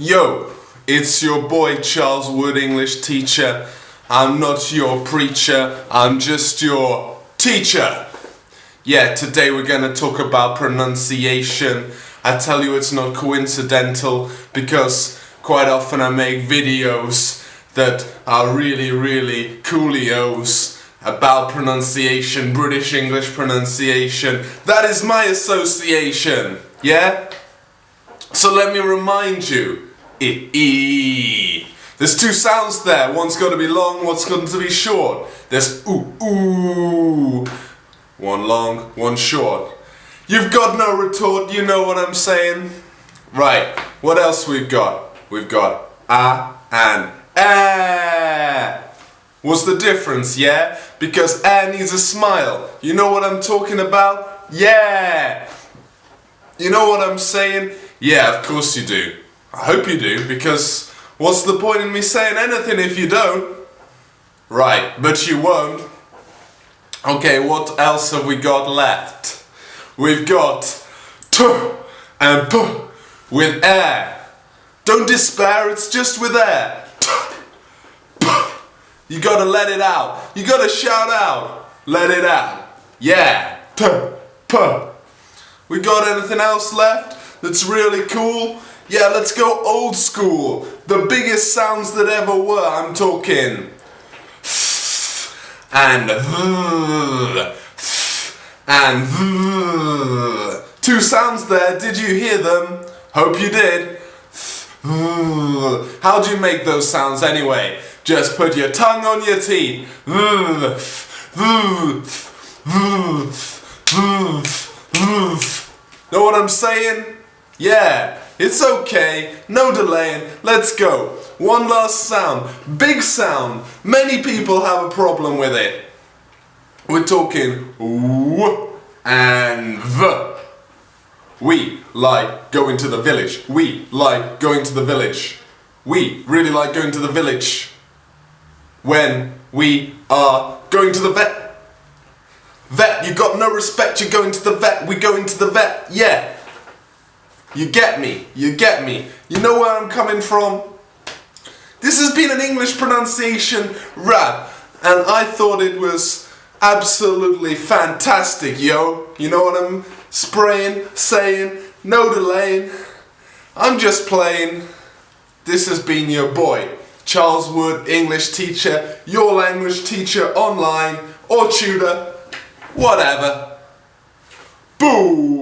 Yo, it's your boy Charles Wood, English teacher. I'm not your preacher, I'm just your teacher. Yeah, today we're gonna talk about pronunciation. I tell you it's not coincidental because quite often I make videos that are really, really coolios about pronunciation, British English pronunciation. That is my association, yeah? So let me remind you, e, e. There's two sounds there, one's got to be long, one's to be short. There's ooh, ooh. One long, one short. You've got no retort, you know what I'm saying? Right, what else we've got? We've got a and eh. What's the difference, yeah? Because eh needs a smile. You know what I'm talking about? Yeah! You know what I'm saying? Yeah, of course you do. I hope you do, because what's the point in me saying anything if you don't? Right, but you won't. Okay, what else have we got left? We've got t and p with air. Don't despair, it's just with air. T, p. You gotta let it out. You gotta shout out. Let it out. Yeah. T, p. We got anything else left that's really cool? Yeah, let's go old school. The biggest sounds that ever were, I'm talking. And and two sounds there, did you hear them? Hope you did. How do you make those sounds anyway? Just put your tongue on your teeth. Know what I'm saying? Yeah, it's okay, no delaying, let's go. One last sound, big sound. Many people have a problem with it. We're talking w and v. We like going to the village. We like going to the village. We really like going to the village. When we are going to the vet. Vet, you got no respect, you're going to the vet, we're going to the vet, yeah. You get me, you get me. You know where I'm coming from? This has been an English pronunciation rap, and I thought it was absolutely fantastic, yo. You know what I'm spraying, saying, no delaying. I'm just playing. This has been your boy, Charles Wood, English teacher, your language teacher online, or tutor, whatever. Boo!